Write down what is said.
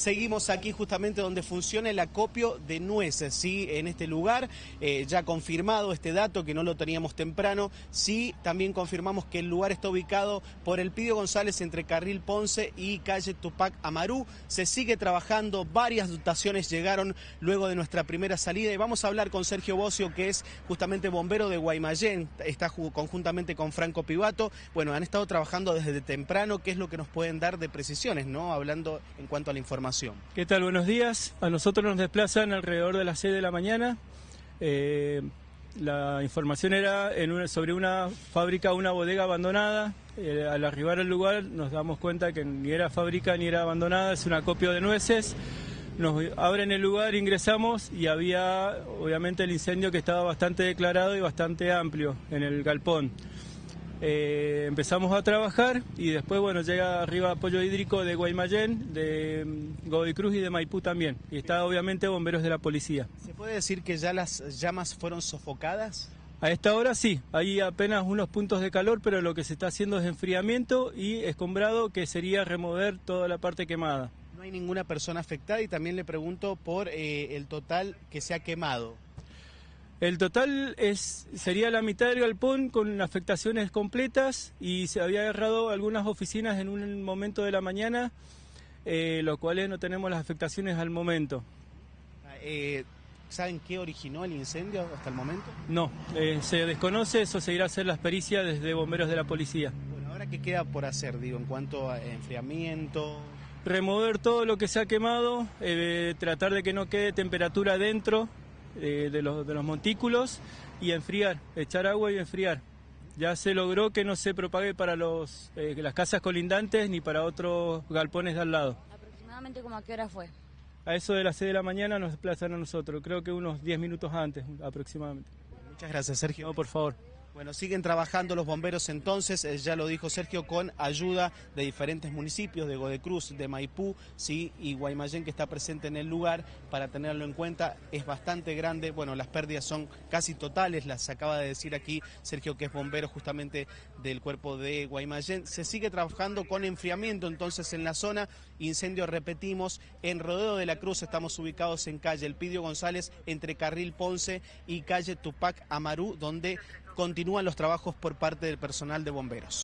Seguimos aquí justamente donde funciona el acopio de nueces, ¿sí? En este lugar, eh, ya confirmado este dato que no lo teníamos temprano, sí, también confirmamos que el lugar está ubicado por el Pidio González entre Carril Ponce y calle Tupac Amarú. Se sigue trabajando, varias dotaciones llegaron luego de nuestra primera salida y vamos a hablar con Sergio Bocio, que es justamente bombero de Guaymallén, está conjuntamente con Franco Pivato. Bueno, han estado trabajando desde temprano, ¿qué es lo que nos pueden dar de precisiones, ¿no? Hablando en cuanto a la información. ¿Qué tal? Buenos días. A nosotros nos desplazan alrededor de las 6 de la mañana. Eh, la información era sobre una fábrica, una bodega abandonada. Eh, al arribar al lugar nos damos cuenta que ni era fábrica ni era abandonada, es un acopio de nueces. Nos abren el lugar, ingresamos y había obviamente el incendio que estaba bastante declarado y bastante amplio en el galpón. Eh, empezamos a trabajar y después, bueno, llega arriba apoyo hídrico de Guaymallén, de mm, Godoy Cruz y de Maipú también. Y está obviamente bomberos de la policía. ¿Se puede decir que ya las llamas fueron sofocadas? A esta hora sí, hay apenas unos puntos de calor, pero lo que se está haciendo es enfriamiento y escombrado, que sería remover toda la parte quemada. No hay ninguna persona afectada y también le pregunto por eh, el total que se ha quemado. El total es, sería la mitad del galpón con afectaciones completas y se había agarrado algunas oficinas en un momento de la mañana, eh, los cuales no tenemos las afectaciones al momento. Eh, ¿Saben qué originó el incendio hasta el momento? No, eh, se desconoce, eso se irá a hacer las pericias desde bomberos de la policía. Bueno, ahora qué queda por hacer, digo, en cuanto a enfriamiento. Remover todo lo que se ha quemado, tratar de que no quede temperatura dentro eh, de, los, de los montículos y enfriar, echar agua y enfriar. Ya se logró que no se propague para los, eh, las casas colindantes ni para otros galpones de al lado. ¿Aproximadamente como a qué hora fue? A eso de las 6 de la mañana nos desplazan a nosotros, creo que unos 10 minutos antes aproximadamente. Muchas gracias, Sergio. No, por favor. Bueno, siguen trabajando los bomberos entonces, eh, ya lo dijo Sergio, con ayuda de diferentes municipios, de Godecruz, de Maipú, sí, y Guaymallén que está presente en el lugar, para tenerlo en cuenta, es bastante grande, bueno, las pérdidas son casi totales, las acaba de decir aquí Sergio que es bombero justamente del cuerpo de Guaymallén. Se sigue trabajando con enfriamiento entonces en la zona, incendio repetimos, en Rodeo de la Cruz. Estamos ubicados en calle Elpidio González, entre Carril Ponce y calle Tupac Amarú, donde continúan los trabajos por parte del personal de bomberos.